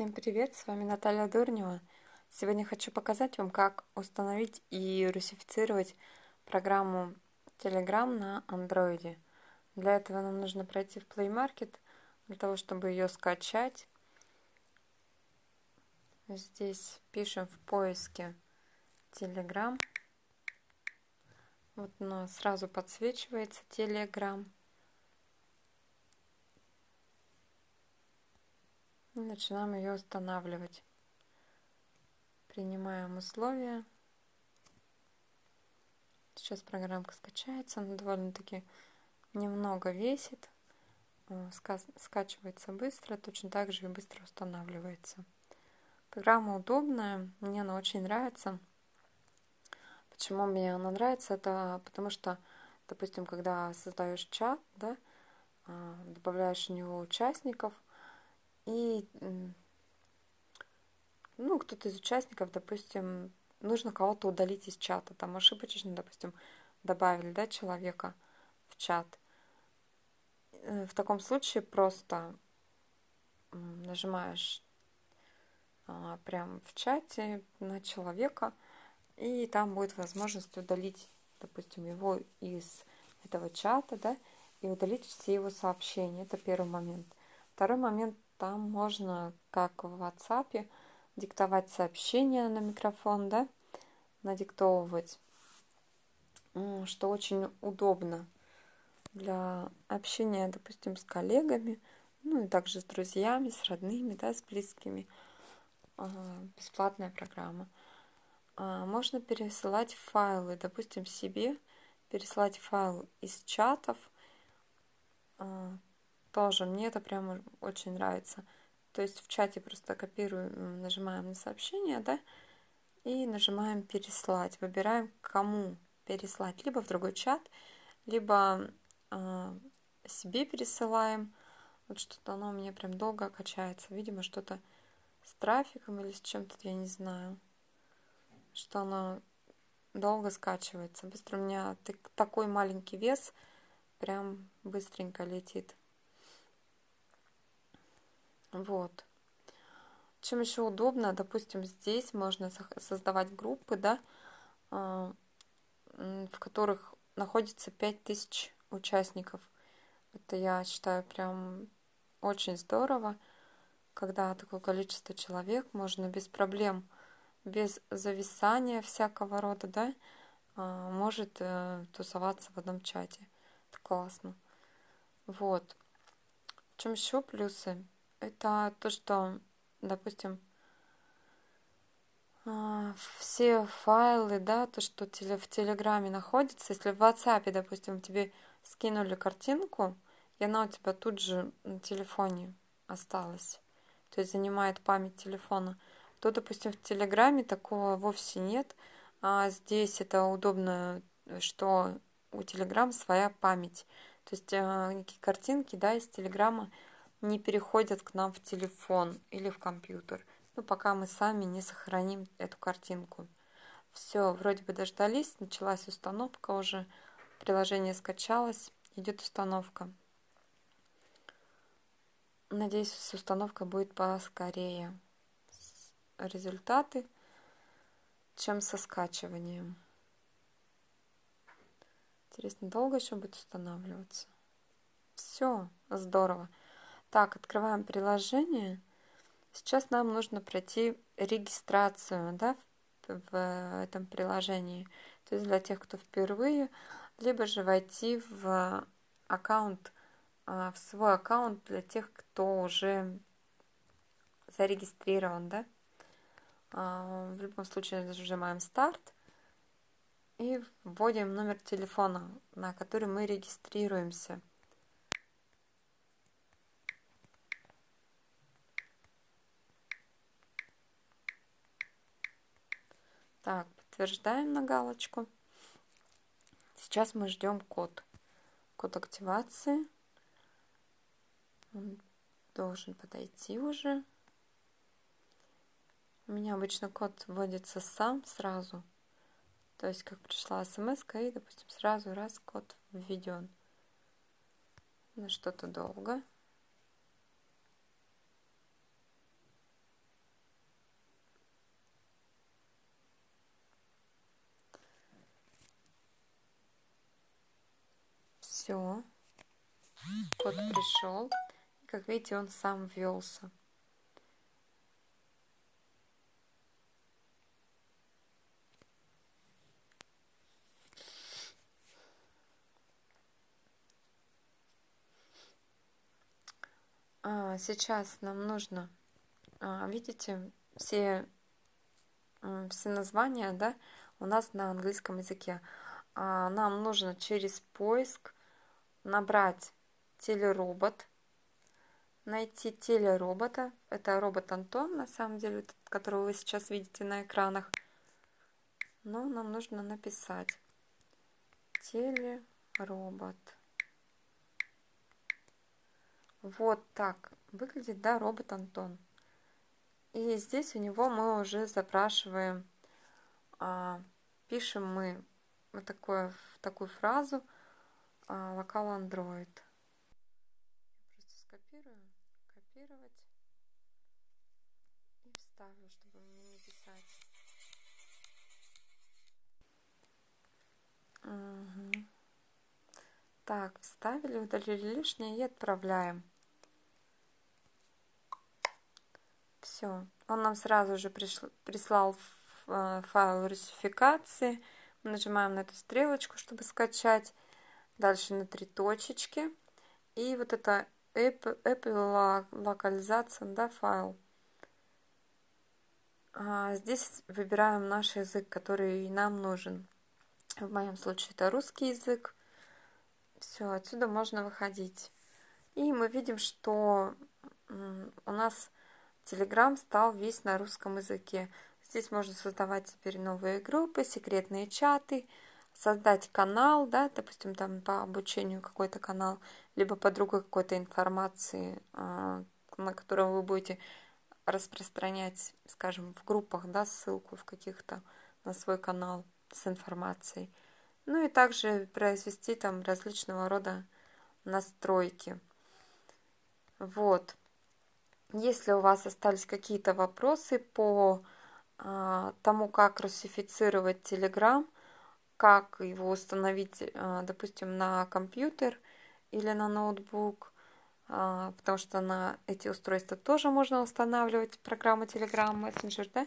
Всем привет, с вами Наталья Дурнева. Сегодня хочу показать вам, как установить и русифицировать программу Telegram на Android. Для этого нам нужно пройти в Play Market, для того, чтобы ее скачать. Здесь пишем в поиске Telegram. Вот она сразу подсвечивается Telegram. И начинаем ее устанавливать. Принимаем условия. Сейчас программка скачается, она довольно-таки немного весит. Э, скачивается быстро, точно так же и быстро устанавливается. Программа удобная, мне она очень нравится. Почему мне она нравится? Это потому что, допустим, когда создаешь чат, да, э, добавляешь в него участников – и ну, кто-то из участников, допустим, нужно кого-то удалить из чата, там ошибочно, допустим, добавили, да, человека в чат. Э, в таком случае просто нажимаешь а, прям в чате на человека, и там будет возможность удалить, допустим, его из этого чата, да, и удалить все его сообщения. Это первый момент. Второй момент там можно, как в WhatsApp, диктовать сообщения на микрофон, да, надиктовывать, что очень удобно для общения, допустим, с коллегами, ну и также с друзьями, с родными, да, с близкими. Бесплатная программа. А, можно пересылать файлы, допустим, себе, переслать файл из чатов, а, тоже мне это прямо очень нравится. То есть в чате просто копируем, нажимаем на сообщение, да, и нажимаем переслать. Выбираем, кому переслать. Либо в другой чат, либо э, себе пересылаем. Вот что-то оно у меня прям долго качается. Видимо, что-то с трафиком или с чем-то, я не знаю. Что оно долго скачивается. Быстро у меня такой маленький вес, прям быстренько летит. Вот. Чем еще удобно, допустим, здесь можно создавать группы, да, а, в которых находится 5000 участников. Это я считаю прям очень здорово, когда такое количество человек можно без проблем, без зависания всякого рода, да, а, может э, тусоваться в одном чате. Это классно. Вот. В чем еще плюсы? Это то, что, допустим, а, все файлы, да, то, что в Телеграме находится, если в WhatsApp, допустим, тебе скинули картинку, и она у тебя тут же на телефоне осталась, то есть занимает память телефона, то, допустим, в Телеграме такого вовсе нет, а здесь это удобно, что у Телеграм своя память, то есть э, картинки, да, из Телеграма не переходят к нам в телефон или в компьютер, ну, пока мы сами не сохраним эту картинку. Все, вроде бы дождались, началась установка уже, приложение скачалось, идет установка. Надеюсь, с установкой будет поскорее результаты, чем со скачиванием. Интересно, долго еще будет устанавливаться? Все, здорово. Так, открываем приложение. Сейчас нам нужно пройти регистрацию да, в, в этом приложении. То есть для тех, кто впервые, либо же войти в аккаунт, а, в свой аккаунт для тех, кто уже зарегистрирован, да. А, в любом случае нажимаем старт и вводим номер телефона, на который мы регистрируемся. Так, подтверждаем на галочку. Сейчас мы ждем код. Код активации. Он должен подойти уже. У меня обычно код вводится сам сразу. То есть, как пришла смс и, допустим, сразу раз код введен. На что-то долго. Все. Код пришел. Как видите, он сам ввелся. А, сейчас нам нужно, а, видите, все, все названия, да, у нас на английском языке. А, нам нужно через поиск набрать телеробот, найти телеробота. Это робот Антон, на самом деле, которого вы сейчас видите на экранах. Но нам нужно написать телеробот. Вот так выглядит, да, робот Антон. И здесь у него мы уже запрашиваем, а, пишем мы вот такое, такую фразу а, локал Android. Просто скопирую, копировать и вставлю, чтобы мне не писать. Угу. Так, вставили, удалили лишнее и отправляем. Все. Он нам сразу же пришл, прислал э, файл русификации. Мы нажимаем на эту стрелочку, чтобы скачать. Дальше на три точечки. И вот это Apple, Apple локализация, да, файл. А здесь выбираем наш язык, который нам нужен. В моем случае это русский язык. Все, отсюда можно выходить. И мы видим, что у нас Telegram стал весь на русском языке. Здесь можно создавать теперь новые группы, секретные чаты, создать канал, да, допустим, там по обучению какой-то канал, либо по другой какой-то информации, а, на которую вы будете распространять, скажем, в группах, да, ссылку в каких-то на свой канал с информацией. Ну и также произвести там различного рода настройки. Вот. Если у вас остались какие-то вопросы по а, тому, как русифицировать Telegram, как его установить, а, допустим, на компьютер или на ноутбук, а, потому что на эти устройства тоже можно устанавливать программу Telegram Messenger, да?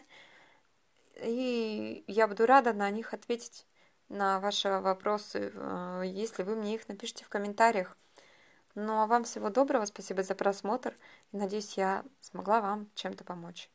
И я буду рада на них ответить на ваши вопросы, а, если вы мне их напишите в комментариях. Ну а вам всего доброго, спасибо за просмотр. Надеюсь, я смогла вам чем-то помочь.